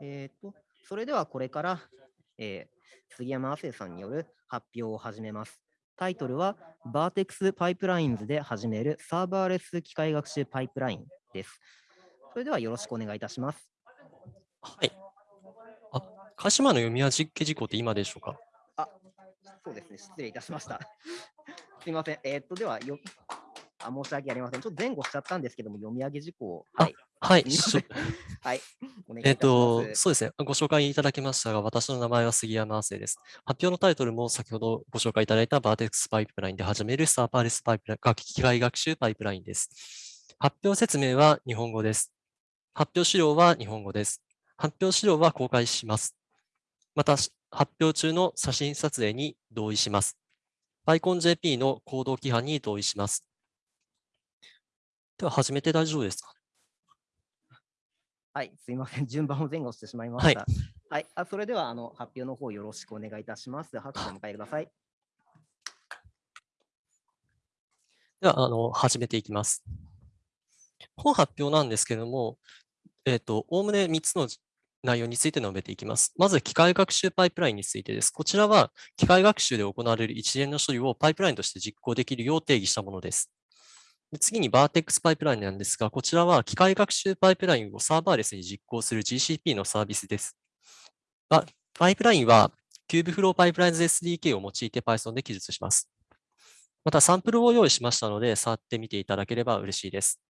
えー、とそれではこれから、えー、杉山亜生さんによる発表を始めます。タイトルは Vertex Pipelines で始めるサーバーレス機械学習パイプラインです。それではよろしくお願いいたします。はい。あ、鹿島の読み上げ事項って今でしょうか？あ、そうですね。失礼いたしました。すみません。えー、っと、ではよ、あ、申し訳ありません。ちょっと前後しちゃったんですけども、読み上げ事項。はい。はい。はい。えっ、と、そうですね。ご紹介いただきましたが、私の名前は杉山亜生です。発表のタイトルも先ほどご紹介いただいたバーテックスパイプラインで始めるサーバーレスパイプライン、機械学習パイプラインです。発表説明は日本語です。発表資料は日本語です。発表資料は公開します。また、発表中の写真撮影に同意します。PyConJP の行動規範に同意します。では、始めて大丈夫ですかはい、すみません。順番を前後してしまいました。はい、はい、あそれではあの発表の方よろしくお願いいたします。拍手を迎えください。では、あの始めていきます。本発表なんですけれども、えっ、ー、と、おおむね3つの内容について述べていきます。まず、機械学習パイプラインについてです。こちらは、機械学習で行われる一連の処理をパイプラインとして実行できるよう定義したものです。次に Vertex パイプラインなんですが、こちらは機械学習パイプラインをサーバーレスに実行する GCP のサービスです。パイプラインは Kubeflow Pipelines SDK を用いて Python で記述します。またサンプルを用意しましたので、触ってみていただければ嬉しいです。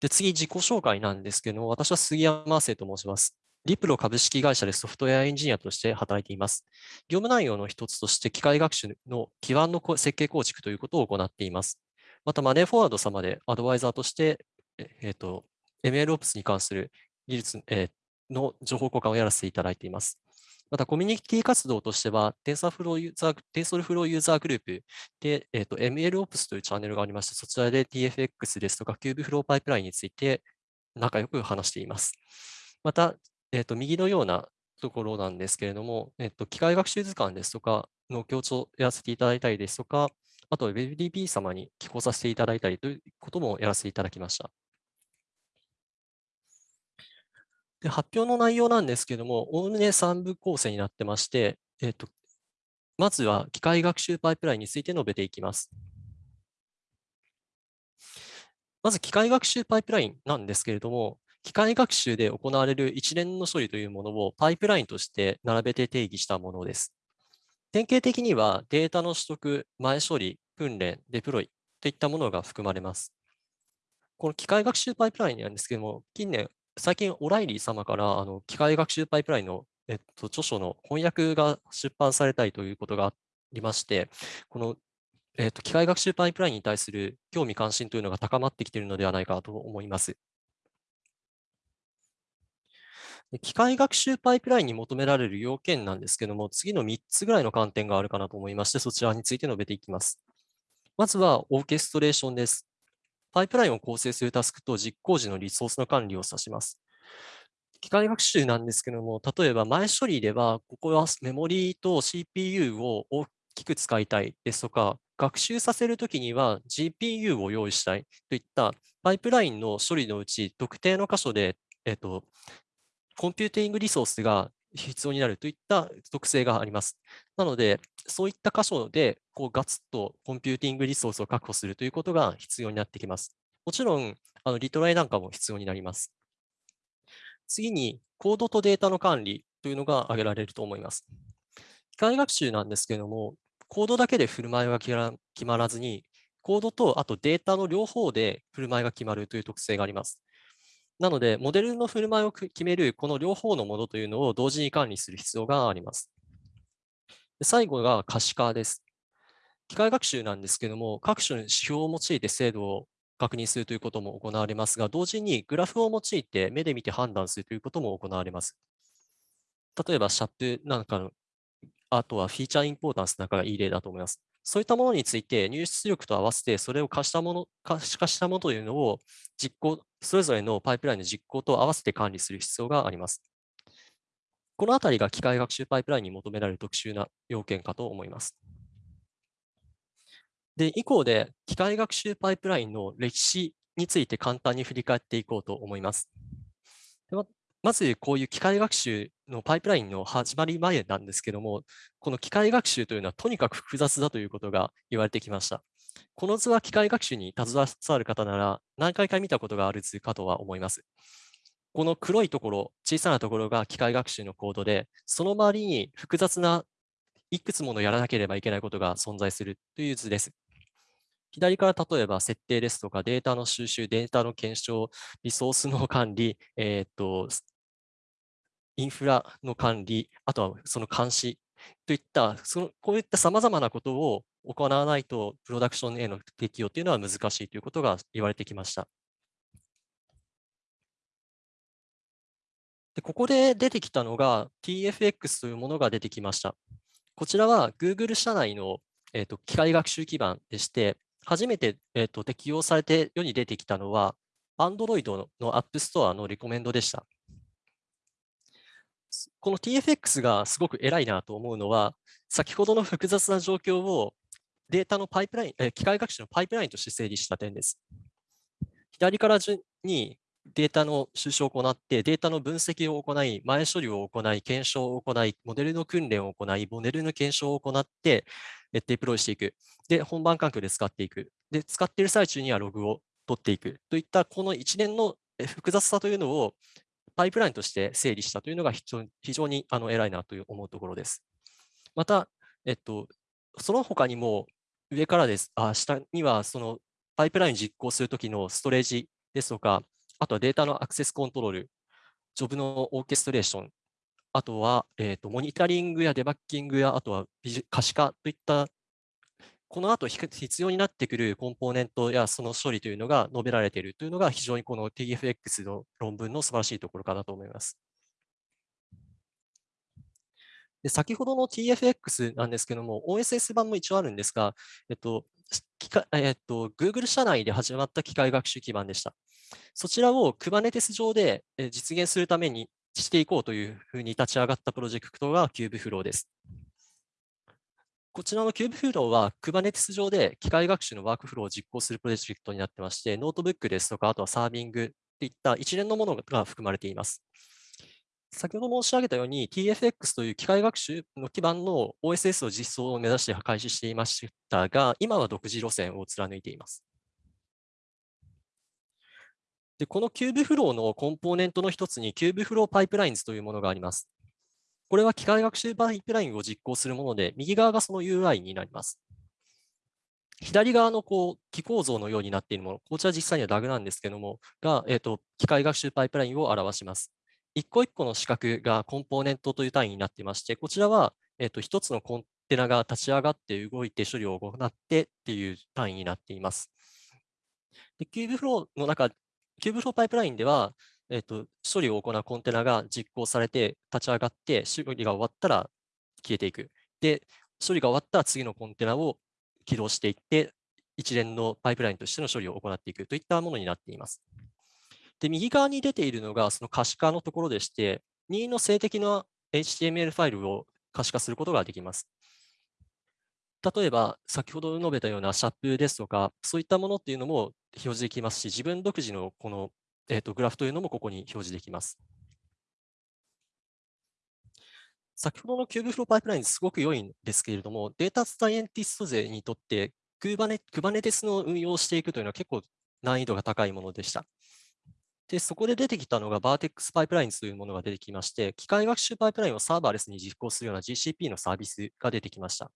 で次、自己紹介なんですけども、私は杉山亜生と申します。リプロ株式会社でソフトウェアエンジニアとして働いています。業務内容の一つとして機械学習の基盤の設計構築ということを行っています。また、マネーフォワード様でアドバイザーとして、えーと、MLOps に関する技術、えー、の情報交換をやらせていただいています。また、コミュニティ活動としては、TensorFlow ユーザー、TensorFlow ユーザーグループで、えーと、MLOps というチャンネルがありまして、そちらで TFX ですとか Kubeflow パイプラインについて仲良く話しています。また、えっ、ー、と、右のようなところなんですけれども、えっ、ー、と、機械学習図鑑ですとかの強調をやらせていただいたりですとか、あと WebDB 様に寄稿させていただいたりということもやらせていただきました。で発表の内容なんですけれども、おおむね3部構成になってまして、えっ、ー、と、まずは機械学習パイプラインについて述べていきます。まず機械学習パイプラインなんですけれども、機械学習で行われる一連の処理というものをパイプラインとして並べて定義したものです。典型的にはデータの取得、前処理、訓練、デプロイといったものが含まれます。この機械学習パイプラインなんですけども、近年、最近オライリー様からあの機械学習パイプラインの、えっと、著書の翻訳が出版されたりということがありまして、この、えっと、機械学習パイプラインに対する興味関心というのが高まってきているのではないかと思います。機械学習パイプラインに求められる要件なんですけども、次の3つぐらいの観点があるかなと思いまして、そちらについて述べていきます。まずは、オーケストレーションです。パイプラインを構成するタスクと実行時のリソースの管理を指します。機械学習なんですけども、例えば前処理では、ここはメモリーと CPU を大きく使いたいですとか、学習させるときには GPU を用意したいといったパイプラインの処理のうち特定の箇所で、えっと、コンピューティングリソースが必要になるといった特性があります。なので、そういった箇所でこうガツッとコンピューティングリソースを確保するということが必要になってきます。もちろん、あのリトライなんかも必要になります。次に、コードとデータの管理というのが挙げられると思います。機械学習なんですけれども、コードだけで振る舞いが決まらずに、コードとあとデータの両方で振る舞いが決まるという特性があります。なので、モデルの振る舞いを決めるこの両方のものというのを同時に管理する必要があります。最後が可視化です。機械学習なんですけども、各種の指標を用いて精度を確認するということも行われますが、同時にグラフを用いて目で見て判断するということも行われます。例えば、シャップなんかの、あとはフィーチャーインポータンスなんかがいい例だと思います。そういったものについて入出力と合わせてそれを可視したもの、可視化したものというのを実行、それぞれのパイプラインの実行と合わせて管理する必要があります。このあたりが機械学習パイプラインに求められる特殊な要件かと思います。で、以降で機械学習パイプラインの歴史について簡単に振り返っていこうと思います。でまず、こういう機械学習のパイプラインの始まり前なんですけども、この機械学習というのはとにかく複雑だということが言われてきました。この図は機械学習に携わる方なら何回か見たことがある図かとは思います。この黒いところ、小さなところが機械学習のコードで、その周りに複雑ないくつものやらなければいけないことが存在するという図です。左から例えば設定ですとかデータの収集、データの検証、リソースの管理、えー、っとインフラの管理、あとはその監視といった、そのこういったさまざまなことを行わないと、プロダクションへの適用というのは難しいということが言われてきました。でここで出てきたのが TFX というものが出てきました。こちらは Google 社内の、えーと、機械学習基盤でして、初めて、えーと、適用されて世に出てきたのは、Android の App Store のリコメンドでした。この TFX がすごく偉いなと思うのは、先ほどの複雑な状況をデータのパイプライン、え機械学習のパイプラインとして整理した点です。左から順にデータの収集を行って、データの分析を行い、前処理を行い、検証を行い、モデルの訓練を行い、モデルの検証を行って、デプロイしていく。で、本番環境で使っていく。で、使っている最中にはログを取っていく。といったこの一連の複雑さというのをパイプラインとして整理したというのが非常に非常にあの偉いなという思うところです。また、えっと、その他にも上からです、あ下にはそのパイプライン実行するときのストレージですとか、あとはデータのアクセスコントロール、ジョブのオーケストレーション、あとは、えーと、モニタリングやデバッキングや、あとは可視化といった、この後必要になってくるコンポーネントやその処理というのが述べられているというのが非常にこの TFX の論文の素晴らしいところかなと思います。で先ほどの TFX なんですけども、OSS 版も一応あるんですが、えっと、えっと、Google 社内で始まった機械学習基盤でした。そちらを Kubernetes 上で実現するためにしていこうというふうに立ち上がったプロジェクトが Kubeflow です。こちらの Kubeflow は Kubernetes 上で機械学習のワークフローを実行するプロジェクトになってまして、ノートブックですとか、あとはサービングといった一連のものが含まれています。先ほど申し上げたように TFX という機械学習の基盤の OSS の実装を目指して開始していましたが、今は独自路線を貫いています。で、この Kubeflow のコンポーネントの一つに Kubeflow Pipelines というものがあります。これは機械学習パイプラインを実行するもので、右側がその UI になります。左側のこう機構造のようになっているもの、こちら実際には DAG なんですけども、が、えーと、機械学習パイプラインを表します。一個一個の四角がコンポーネントという単位になっていまして、こちらは、えーと、一つのコンテナが立ち上がって動いて処理を行ってっていう単位になっています。で Kubeflow の中 Kubeflow パイプラインでは、えーと、処理を行うコンテナが実行されて立ち上がって、処理が終わったら消えていく。で、処理が終わったら次のコンテナを起動していって、一連のパイプラインとしての処理を行っていくといったものになっています。で、右側に出ているのがその可視化のところでして、任意の静的な HTML ファイルを可視化することができます。例えば、先ほど述べたようなシャップですとか、そういったものっていうのも表示できますし、自分独自のこの、えーと、グラフというのもここに表示できます。先ほどの Kubeflow パイプラインすごく良いんですけれども、データサイエンティスト勢にとって Kubernetes の運用をしていくというのは結構難易度が高いものでした。で、そこで出てきたのが Vertex パイプラインというものが出てきまして、機械学習パイプラインをサーバーレスに実行するような GCP のサービスが出てきました。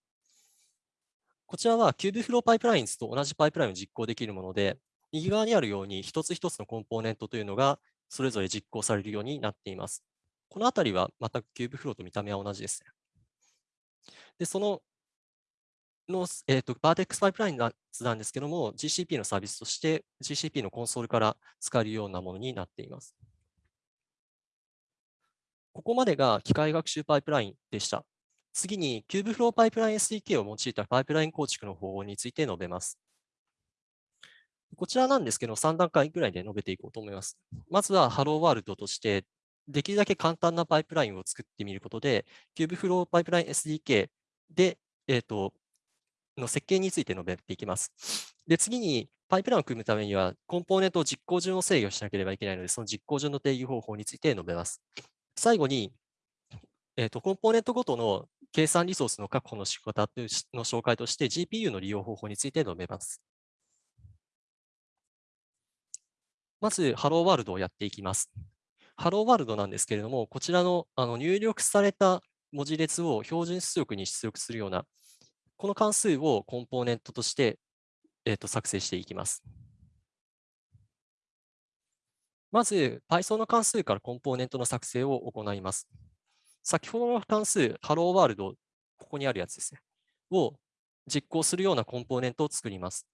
こちらは Kubeflow Pipelines と同じパイプラインを実行できるもので、右側にあるように一つ一つのコンポーネントというのがそれぞれ実行されるようになっています。このあたりはまた Kubeflow と見た目は同じですね。で、そのの、えーと、Vertex パイプラインなんですけども、GCP のサービスとして GCP のコンソールから使えるようなものになっています。ここまでが機械学習パイプラインでした。次に Kubeflow パイプライン SDK を用いたパイプライン構築の方法について述べます。こちらなんですけど、3段階ぐらいで述べていこうと思います。まずは Hello World として、できるだけ簡単なパイプラインを作ってみることで、Kubeflow パイプライン SDK で、えーと、の設計について述べていきます。で、次に、パイプラインを組むためには、コンポーネントを実行順を制御しなければいけないので、その実行順の定義方法について述べます。最後に、えーと、コンポーネントごとの計算リソースの確保の仕方の紹介として GPU の利用方法について述べます。まず、ハローワールドをやっていきます。ハローワールドなんですけれども、こちらのあの入力された文字列を標準出力に出力するような、この関数をコンポーネントとして、えー、と作成していきます。まず、Python の関数からコンポーネントの作成を行います。先ほどの関数、ハローワールド、ここにあるやつですね、を実行するようなコンポーネントを作ります。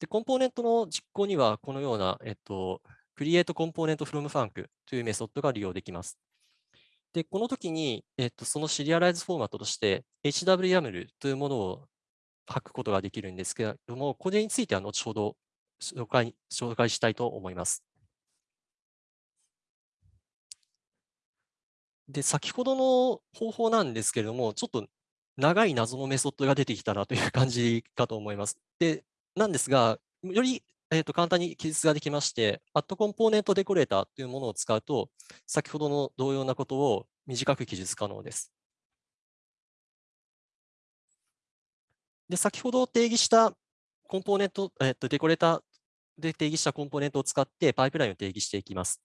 で、コンポーネントの実行には、このような、えっと、create component from func というメソッドが利用できます。で、この時に、えっと、そのシリアライズフォーマットとして HWYAML というものを書くことができるんですけれども、これについては後ほど紹介紹介したいと思います。で、先ほどの方法なんですけれども、ちょっと長い謎のメソッドが出てきたなという感じかと思います。で、なんですが、より、えー、と簡単に記述ができまして、アットコンポーネントデコレーターというものを使うと、先ほどの同様なことを短く記述可能です。で、先ほど定義したコンポーネント、えー、とデコレーターで定義したコンポーネントを使ってパイプラインを定義していきます。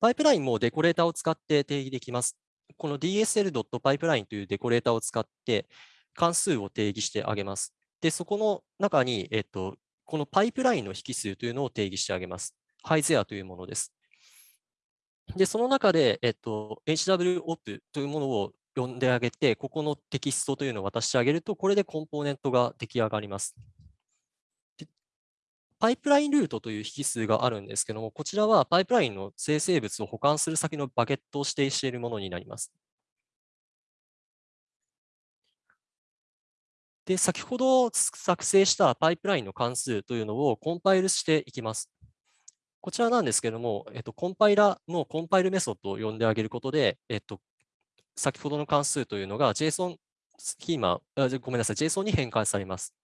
パイプラインもデコレーターを使って定義できます。この dsl.pipeline というデコレーターを使って関数を定義してあげます。で、そこの中に、えっと、このパイプラインの引数というのを定義してあげます。ハイゼアというものです。で、その中で、えっと、HWOP というものを呼んであげて、ここのテキストというのを渡してあげると、これでコンポーネントが出来上がります。パイプラインルートという引数があるんですけども、こちらはパイプラインの生成物を保管する先のバケットを指定しているものになります。で、先ほど作成したパイプラインの関数というのをコンパイルしていきます。こちらなんですけども、えっと、コンパイラのコンパイルメソッドを呼んであげることで、えっと、先ほどの関数というのが JSON スキーマ、あごめんなさい、JSON に変換されます。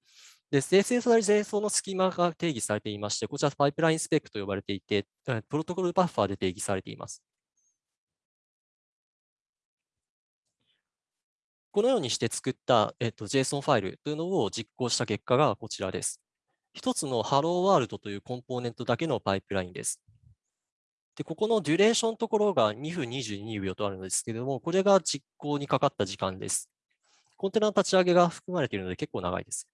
で、生成される JSON のスキーマが定義されていまして、こちらパイプラインスペックと呼ばれていて、プロトコルバッファーで定義されています。このようにして作った、えっと、JSON ファイルというのを実行した結果がこちらです。一つの Hello World というコンポーネントだけのパイプラインです。で、ここのデュレーションのところが2分22秒とあるのですけれども、これが実行にかかった時間です。コンテナの立ち上げが含まれているので結構長いです。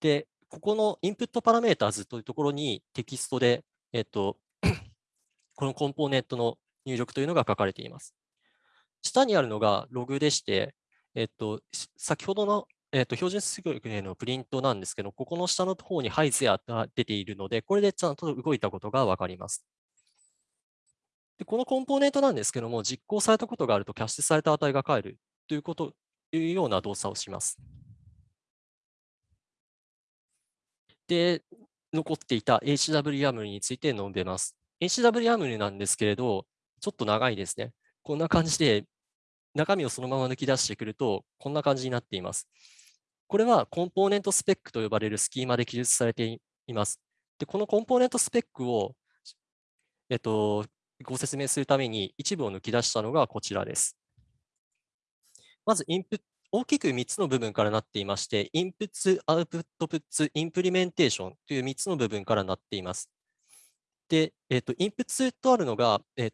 で、ここのインプットパラメーターズというところにテキストで、えっと、このコンポーネントの入力というのが書かれています。下にあるのがログでして、えっと、先ほどの、えっと、標準出力へのプリントなんですけど、ここの下の方にハイゼアが出ているので、これでちゃんと動いたことがわかります。でこのコンポーネントなんですけども、実行されたことがあるとキャッシュされた値が返るということ、いうような動作をします。で、残っていた HWAML について述べます。HWAML なんですけれど、ちょっと長いですね。こんな感じで中身をそのまま抜き出してくると、こんな感じになっています。これはコンポーネントスペックと呼ばれるスキーマで記述されています。で、このコンポーネントスペックを、えっと、ご説明するために一部を抜き出したのがこちらです。まず、インプ大きく3つの部分からなっていまして、 inputs、outputs、implementation という3つの部分からなっています。で、えっと、 inputs とあるのが、えっ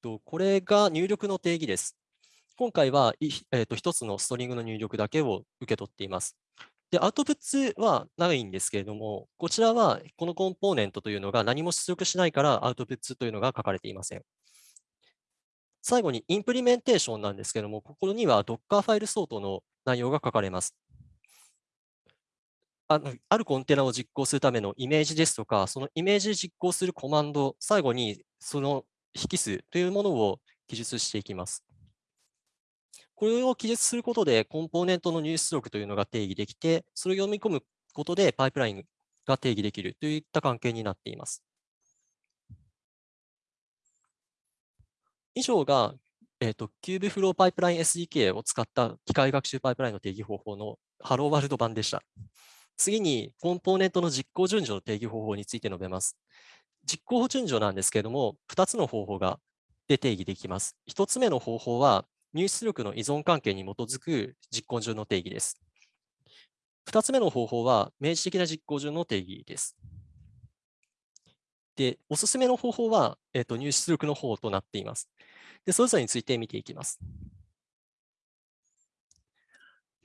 と、これが入力の定義です。今回は、えー、と1つの string の入力だけを受け取っています。で、 outputs はないんですけれども、こちらはこのコンポーネントというのが何も出力しないから outputs というのが書かれていません。最後にインプリメンテーションなんですけれども、ここには Docker ファイル相当の内容が書かれます。あのあるコンテナを実行するためのイメージですとか、そのイメージで実行するコマンド、最後にその引数というものを記述していきます。これを記述することで、コンポーネントの入出力というのが定義できて、それを読み込むことでパイプラインが定義できるといった関係になっています。以上が、えーと、 Kubeflow パイプライン SDK を使った機械学習パイプラインの定義方法の Hello World 版でした。次に、コンポーネントの実行順序の定義方法について述べます。実行順序なんですけれども、2つの方法がで定義できます。1つ目の方法は、入出力の依存関係に基づく実行順の定義です。2つ目の方法は、明示的な実行順の定義です。で、おすすめの方法は、えーと、入出力の方となっています。で、それぞれについて見ていきます。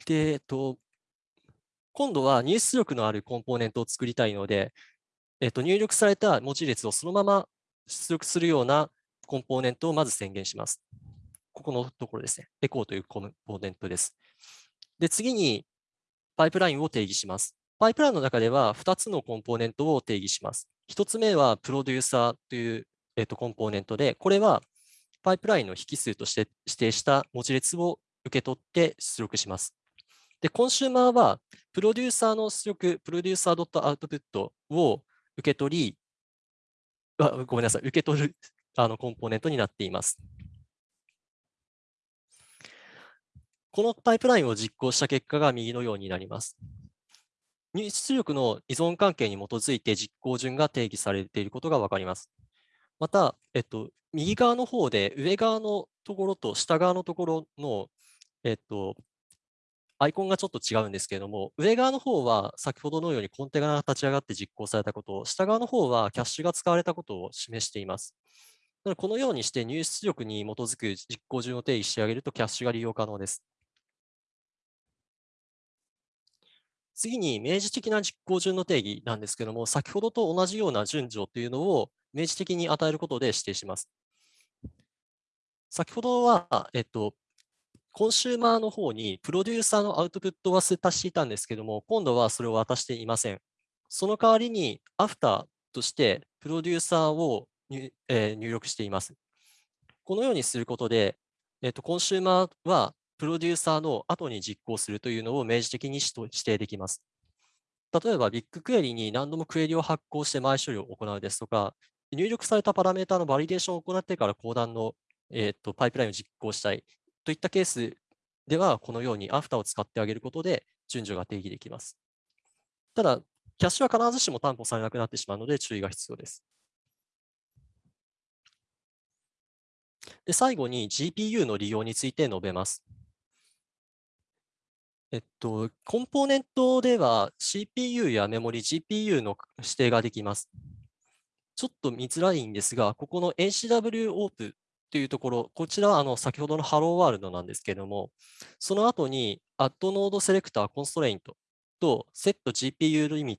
で、えっと、今度は入出力のあるコンポーネントを作りたいので、えっと、入力された文字列をそのまま出力するようなコンポーネントをまず宣言します。ここのところですね。エコーというコンポーネントです。で、次にパイプラインを定義します。パイプラインの中では2つのコンポーネントを定義します。1つ目はプロデューサーという、えっと、コンポーネントで、これはパイプラインの引数として指定した文字列を受け取って出力します。で、コンシューマーは、プロデューサーの出力、プロデューサー .output を受け取り、あごめんなさい、受け取るあのコンポーネントになっています。このパイプラインを実行した結果が右のようになります。入出力の依存関係に基づいて実行順が定義されていることが分かります。また、えっと、右側の方で上側のところと下側のところの、えっと、アイコンがちょっと違うんですけれども、上側の方は先ほどのようにコンテナが立ち上がって実行されたことを、下側の方はキャッシュが使われたことを示しています。このようにして入出力に基づく実行順を定義してあげるとキャッシュが利用可能です。次に明示的な実行順の定義なんですけども、先ほどと同じような順序というのを明示的に与えることで指定します。先ほどは、えっと、コンシューマーの方にプロデューサーのアウトプットは渡していたんですけども、今度はそれを渡していません。その代わりに、アフターとしてプロデューサーを入,、えー、入力しています。このようにすることで、えーと、コンシューマーはプロデューサーの後に実行するというのを明示的に指定できます。例えば、 BigQuery に何度もクエリを発行して前処理を行うですとか、入力されたパラメータのバリデーションを行ってから後段の、えーとパイプラインを実行したいといったケースでは、このようにアフターを使ってあげることで順序が定義できます。ただ、キャッシュは必ずしも担保されなくなってしまうので注意が必要です。で最後に GPU の利用について述べます。えっと、コンポーネントでは CPU やメモリ、GPU の指定ができます。ちょっと見づらいんですが、ここの NCW オープというところ、こちらはあの先ほどのハローワールドなんですけれども、その後に Add Node Selector Constraint と Set GPU Limit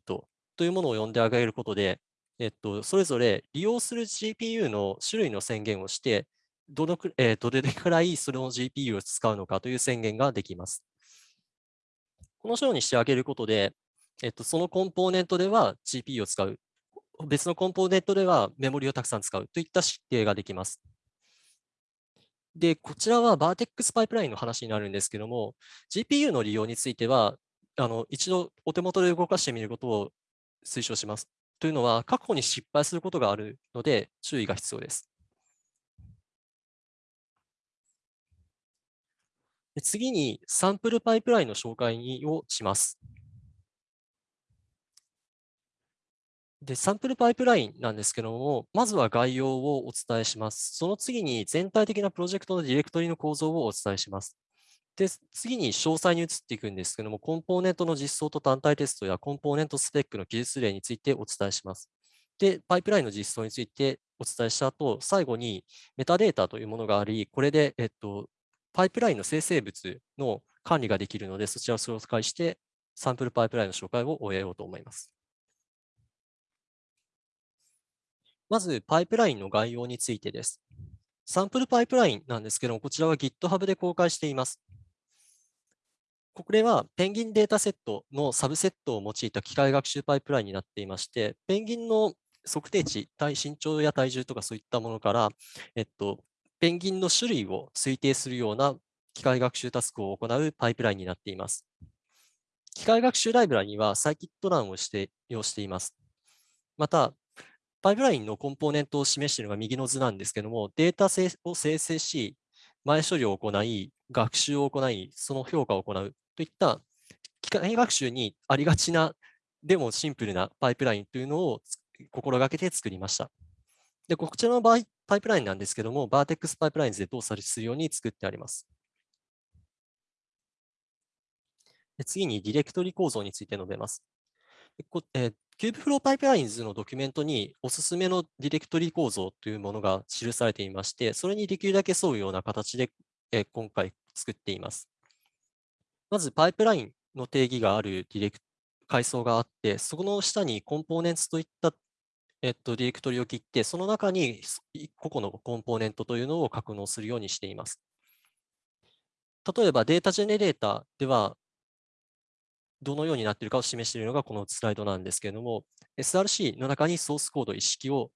というものを呼んであげることで、えっと、それぞれ利用する GPU の種類の宣言をして、どのく、えー、どれくらいそれの GPU を使うのかという宣言ができます。このようにしてあげることで、えっと、そのコンポーネントでは GPU を使う、別のコンポーネントではメモリをたくさん使うといった指定ができます。で、こちらは Vertex パイプラインの話になるんですけども、GPU の利用については、あの一度お手元で動かしてみることを推奨します。というのは、過去に失敗することがあるので、注意が必要です。次に、サンプルパイプラインの紹介をします。で、サンプルパイプラインなんですけども、まずは概要をお伝えします。その次に全体的なプロジェクトのディレクトリの構造をお伝えします。で、次に詳細に移っていくんですけども、コンポーネントの実装と単体テストやコンポーネントスペックの技術例についてお伝えします。で、パイプラインの実装についてお伝えした後、最後にメタデータというものがあり、これで、えっと、パイプラインの生成物の管理ができるので、そちらを紹介して、サンプルパイプラインの紹介を終えようと思います。まず、パイプラインの概要についてです。サンプルパイプラインなんですけども、こちらは GitHub で公開しています。これはペンギンデータセットのサブセットを用いた機械学習パイプラインになっていまして、ペンギンの測定値、体身長や体重とかそういったものから、えっと、ペンギンの種類を推定するような機械学習タスクを行うパイプラインになっています。機械学習ライブラリにはサイキットランをして用しています。また、パイプラインのコンポーネントを示しているのが右の図なんですけども、データを生成し、前処理を行い、学習を行い、その評価を行うといった機械学習にありがちな、でもシンプルなパイプラインというのを心がけて作りました。で、こちらの場合、パイプラインなんですけども、Vertex パイプラインズで動作するように作ってあります。次にディレクトリ構造について述べます。こえー、Kubeflow Pipelines のドキュメントにおすすめのディレクトリ構造というものが記されていまして、それにできるだけ沿うような形で、えー、今回作っています。まず、パイプラインの定義があるディレク階層があって、そこの下にコンポーネンツといった、えっと、ディレクトリを切って、その中に個々のコンポーネントというのを格納するようにしています。例えばデータジェネレーターでは、どのようになっているかを示しているのがこのスライドなんですけれども、SRC の中にソースコード一式を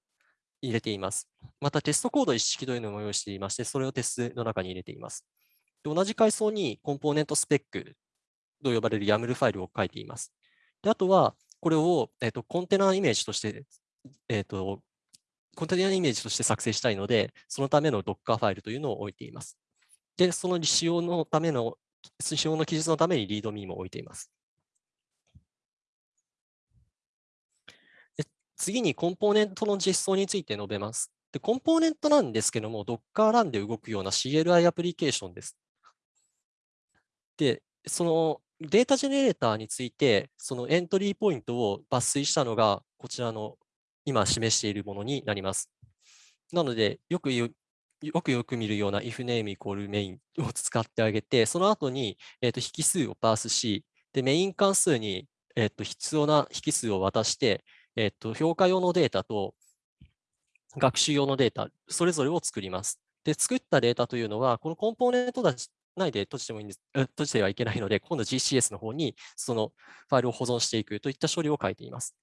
入れています。またテストコード一式というのも用意していまして、それをテストの中に入れています。で同じ階層にコンポーネントスペックと呼ばれる YAML ファイルを書いています。であとは、これを、えーと、コンテナイメージとして、えーと、コンテナイメージとして作成したいので、そのための Docker ファイルというのを置いています。で、その使用のための、使用の記述のために README も置いています。次にコンポーネントの実装について述べます。でコンポーネントなんですけども、Docker Run で動くような CLI アプリケーションです。で、そのデータジェネレーターについて、そのエントリーポイントを抜粋したのが、こちらの今示しているものになります。なので、よくよくよく見るような if name イコール main を使ってあげて、その後に、えー、と引数をパースし、でメイン関数に、えー、と必要な引数を渡して、えー、と評価用のデータと学習用のデータ、それぞれを作ります。で、作ったデータというのは、このコンポーネント内で閉じてもいいんです、閉じてはいけないので、今度 GCS の方にそのファイルを保存していくといった処理を書いています。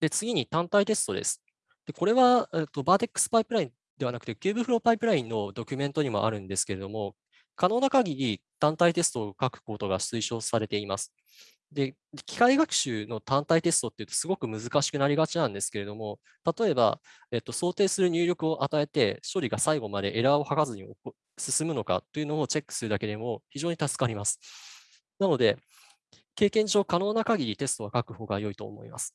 で、次に単体テストです。でこれは、えっと、Vertex パイプラインではなくて Kubeflow パイプラインのドキュメントにもあるんですけれども、可能な限り単体テストを書くことが推奨されています。で、機械学習の単体テストっていうとすごく難しくなりがちなんですけれども、例えば、えっと、想定する入力を与えて、処理が最後までエラーを吐かずに進むのかというのをチェックするだけでも非常に助かります。なので、経験上可能な限りテストは書く方が良いと思います。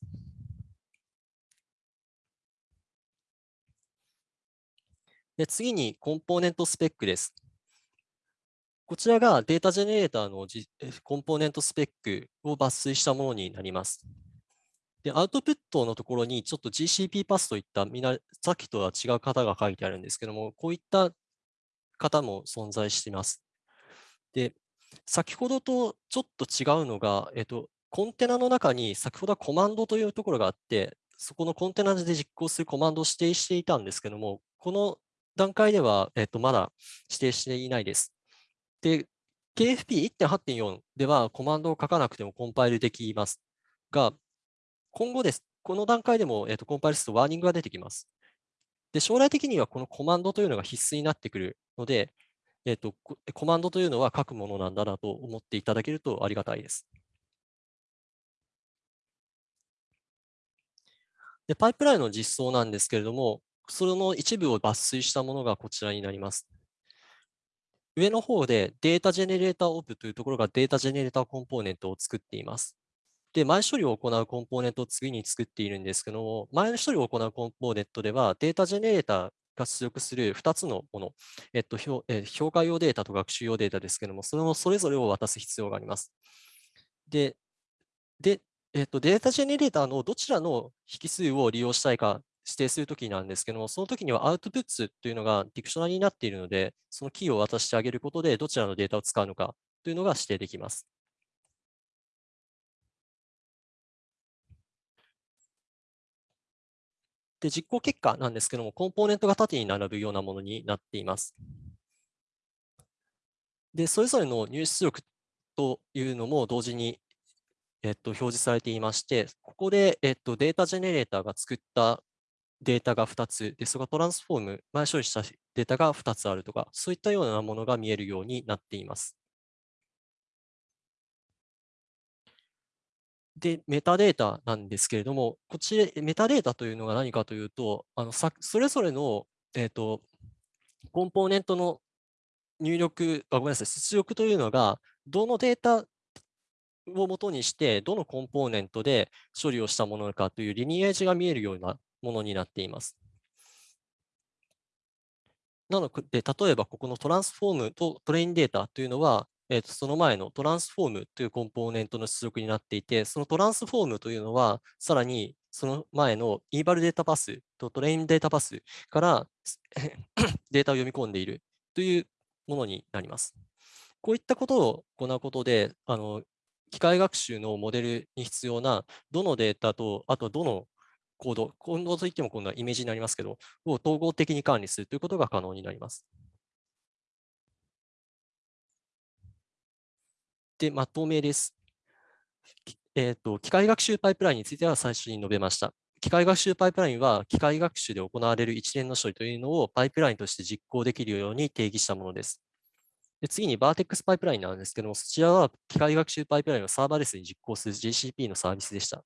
で次にコンポーネントスペックです。こちらがデータジェネレーターのコンポーネントスペックを抜粋したものになります。で、アウトプットのところにちょっと GCP パスといったみんな、さっきとは違う型が書いてあるんですけども、こういった型も存在しています。で、先ほどとちょっと違うのが、えっと、コンテナの中に先ほどはコマンドというところがあって、そこのコンテナで実行するコマンドを指定していたんですけども、この段階では、えっと、まだ指定していないです。で、KFP1.8.4 ではコマンドを書かなくてもコンパイルできますが、今後です。この段階でも、えーと、コンパイルするとワーニングが出てきます。で、将来的にはこのコマンドというのが必須になってくるので、えーと、コマンドというのは書くものなんだなと思っていただけるとありがたいです。でパイプラインの実装なんですけれども、その一部を抜粋したものがこちらになります。上の方でデータジェネレーターオプというところがデータジェネレーターコンポーネントを作っています。で、前処理を行うコンポーネントを次に作っているんですけども、前処理を行うコンポーネントではデータジェネレーターが出力する2つのもの、えっと、え評価用データと学習用データですけども、それもそれぞれを渡す必要があります。で、でえっと、データジェネレーターのどちらの引数を利用したいか指定するときなんですけども、その時にはアウトプッツというのがディクショナリになっているので、そのキーを渡してあげることで、どちらのデータを使うのかというのが指定できます。で、実行結果なんですけども、コンポーネントが縦に並ぶようなものになっています。で、それぞれの入出力というのも同時に、えっと、表示されていまして、ここで、えっと、データジェネレーターが作ったデータが2つで、それがトランスフォーム、前処理したデータが2つあるとか、そういったようなものが見えるようになっています。で、メタデータなんですけれども、こっちメタデータというのが何かというと、あのさそれぞれの、えーと、コンポーネントの入力、あごめんなさい、出力というのが、どのデータを元にして、どのコンポーネントで処理をしたものかというリニエージが見えるようなものになっています。なので、例えばここのトランスフォームとトレインデータというのは、えー、とその前のトランスフォームというコンポーネントの出力になっていて、そのトランスフォームというのは、さらにその前の eval データパスとトレインデータパスから データを読み込んでいるというものになります。こういったことを行うことで、あの機械学習のモデルに必要などのデータと、あとどのコード、コードといっても今度はイメージになりますけど、を統合的に管理するということが可能になります。で、まとめです。えーと、機械学習パイプラインについては最初に述べました。機械学習パイプラインは機械学習で行われる一連の処理というのをパイプラインとして実行できるように定義したものです。で次に Vertex パイプラインなんですけども、そちらは機械学習パイプラインをサーバーレスに実行する GCP のサービスでした。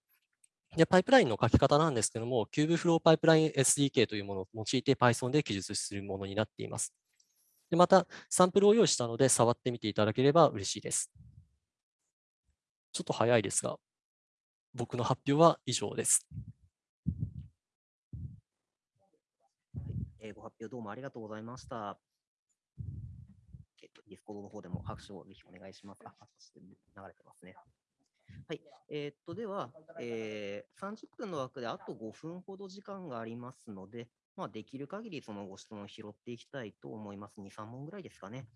で、パイプラインの書き方なんですけども、Kubeflow パイプライン SDK というものを用いて Python で記述するものになっています。でまた、サンプルを用意したので、触ってみていただければ嬉しいです。ちょっと早いですが、僕の発表は以上です。ご発表どうもありがとうございました。えっと、 Discord の方でも拍手をぜひお願いします。あ、流れてますね。はい。えー、っと、では、えー、30分の枠であと5分ほど時間がありますので、まあ、できる限りそのご質問を拾っていきたいと思います。2、3問ぐらいですかね。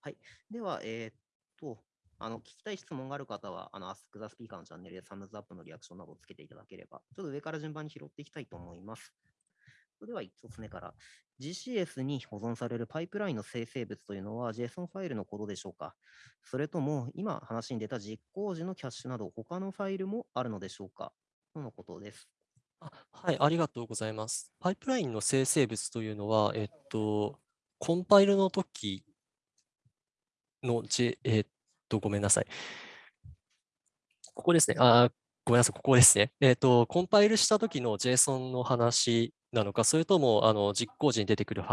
はい。では、えー、っと、あの聞きたい質問がある方は、あの Ask the Speaker のチャンネルでサムズアップのリアクションなどをつけていただければ、ちょっと上から順番に拾っていきたいと思います。それでは1つ目から、GCS に保存されるパイプラインの生成物というのは JSON ファイルのことでしょうかそれとも今話に出た実行時のキャッシュなど他のファイルもあるのでしょうかとのことです。はい、ありがとうございます。パイプラインの生成物というのは、えっと、コンパイルの時の、J、えっと、ごめんなさい。ここですね。あごめんなさい、ここですね。えっ、と、コンパイルした時の JSON の話なのか、それともあの実行時に出てくる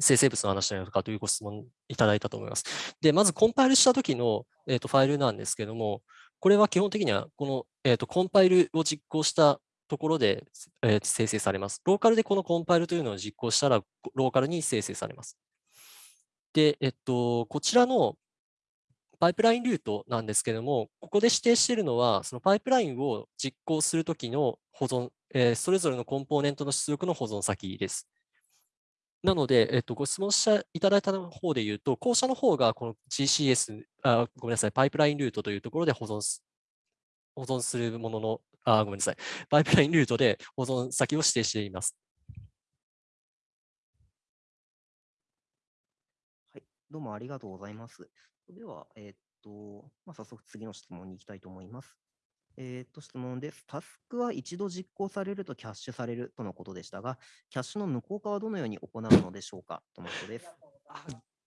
生成物の話なのかというご質問いただいたと思います。で、まずコンパイルした時の、えーと、ファイルなんですけども、これは基本的にはこの、えーと、コンパイルを実行したところで、えー、生成されます。ローカルでこのコンパイルというのを実行したら、ローカルに生成されます。で、えっと、こちらのパイプラインルートなんですけども、ここで指定しているのは、そのパイプラインを実行するときの保存、えー、それぞれのコンポーネントの出力の保存先です。なので、えっと、ご質問していただいた方で言うと、後者の方がこの GCS、あごめんなさい、パイプラインルートというところで保存す保存するものの、あ、ごめんなさい、パイプラインルートで保存先を指定しています。はい、どうもありがとうございます。では、えっと、まあ、早速次の質問に行きたいと思います。えっ、と、質問です。タスクは一度実行されるとキャッシュされるとのことでしたが、キャッシュの無効化はどのように行うのでしょうか？とのことです。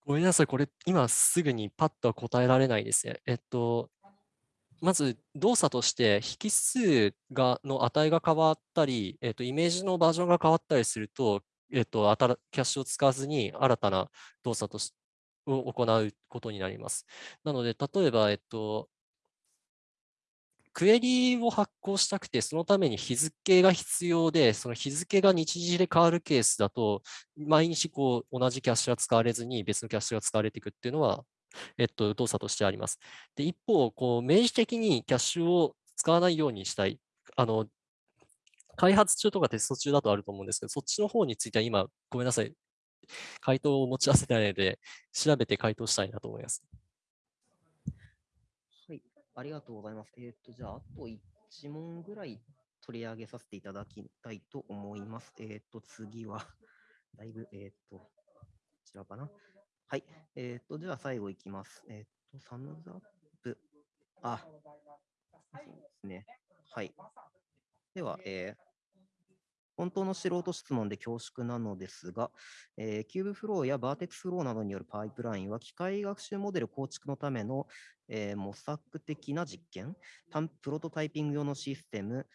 ごめんなさい、これ今すぐにパッと答えられないですね。えっと、まず動作として引数がの値が変わったり、えっと、イメージのバージョンが変わったりすると、えっと、キャッシュを使わずに新たな動作としてを行うことになります。なので、例えば、えっと、クエリを発行したくて、そのために日付が必要で、その日付が日時で変わるケースだと、毎日こう同じキャッシュが使われずに別のキャッシュが使われていくっていうのは、えっと、動作としてあります。で、一方、こう、明示的にキャッシュを使わないようにしたい。あの、開発中とかテスト中だとあると思うんですけど、そっちの方については今、ごめんなさい。回答を持ち合わせてないので、調べて回答したいなと思います。はいありがとうございます。えっ、ー、と、じゃあ、あと1問ぐらい取り上げさせていただきたいと思います。えっ、ー、と、次は、だいぶ、えっ、ー、と、こちらかな。はい。えっ、と、では最後いきます。えっ、と、 thumbs up。あ、そうですね。はい。では、えー、本当の素人質問で恐縮なのですが、えー、キューブフローやバーテックスフローなどによるパイプラインは機械学習モデル構築のための、えー、模索的な実験、プロトタイピング用のシステム、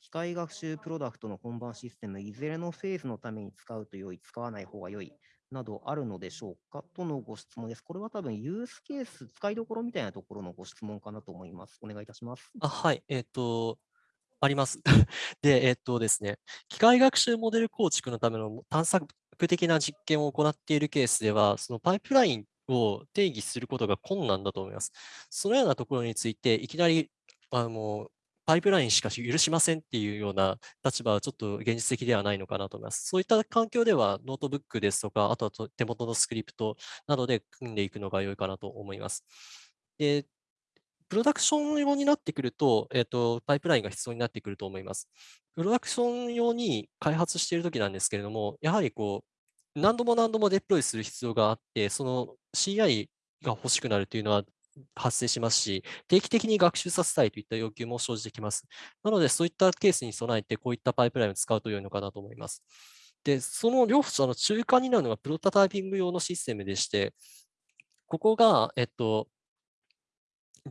機械学習プロダクトの本番システム、いずれのフェーズのために使うと良い、使わない方が良い、などあるのでしょうかとのご質問です。これは多分ユースケース、使いどころみたいなところのご質問かなと思います。お願いいたします。あはい、えっ、と、あります。で、えっ、とですね、機械学習モデル構築のための探索的な実験を行っているケースでは、そのパイプラインを定義することが困難だと思います。そのようなところについて、いきなりあのパイプラインしか許しませんっていうような立場はちょっと現実的ではないのかなと思います。そういった環境ではノートブックですとか、あとは手元のスクリプトなどで組んでいくのが良いかなと思います。でプロダクション用になってくると、えっ、と、パイプラインが必要になってくると思います。プロダクション用に開発しているときなんですけれども、やはりこう、何度も何度もデプロイする必要があって、その CI が欲しくなるというのは発生しますし、定期的に学習させたいといった要求も生じてきます。なので、そういったケースに備えて、こういったパイプラインを使うと良いのかなと思います。で、その両者の中間になるのがプロトタイピング用のシステムでして、ここが、えっと、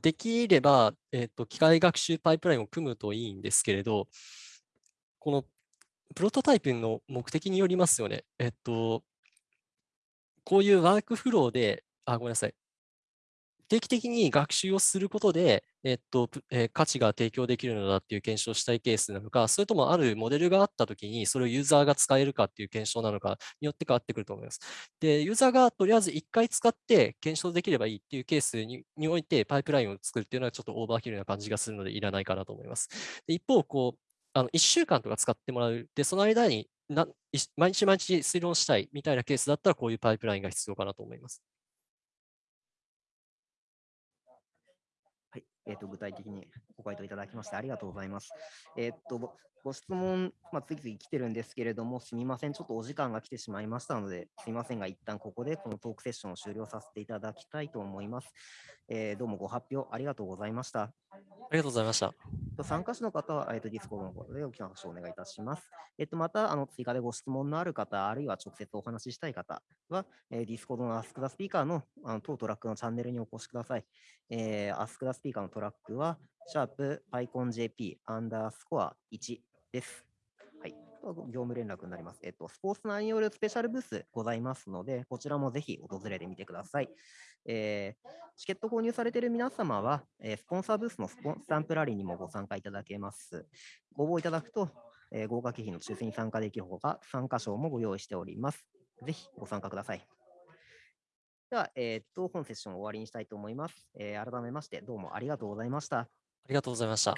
できれば、えっと、機械学習パイプラインを組むといいんですけれど、このプロトタイプの目的によりますよね。えっと、こういうワークフローで、あ、ごめんなさい。定期的に学習をすることで、えっとえー、価値が提供できるのだっていう検証したいケースなのか、それともあるモデルがあったときに、それをユーザーが使えるかっていう検証なのかによって変わってくると思います。で、ユーザーがとりあえず1回使って検証できればいいっていうケースにおいて、パイプラインを作るっていうのはちょっとオーバーキルな感じがするので、いらないかなと思います。で一方、こう、あの1週間とか使ってもらう。で、その間にな毎日毎日推論したいみたいなケースだったら、こういうパイプラインが必要かなと思います。えーと、具体的にご回答いただきましてありがとうございます。えーと、ご質問、まあ、次々来てるんですけれども、すみません、ちょっとお時間が来てしまいましたので、すみませんが、一旦ここでこのトークセッションを終了させていただきたいと思います。えー、どうもご発表ありがとうございました。ありがとうございました。参加者の方は、えーと、 Discord の方で大きな拍手をお願いいたします。えっ、ー、と、また、あの、追加でご質問のある方、あるいは直接お話ししたい方は、えー、 Discord の Ask the Speaker のあの当トラックのチャンネルにお越しください。えー、Ask the Speaker のトラックは、シャープ PyConJP アンダースコア1です。はい業務連絡になります。えっと、スポンサーによるスペシャルブースございますので、こちらもぜひ訪れてみてください。えー、チケット購入されている皆様は、えー、スポンサーブースのスポンスタンプラリーにもご参加いただけます。ご応募いただくと、えー、豪華景品の抽選に参加できるほか、参加賞もご用意しております。ぜひご参加ください。では、えー、っと、本セッションを終わりにしたいと思います。え、改めまして、どうもありがとうございました。ありがとうございました。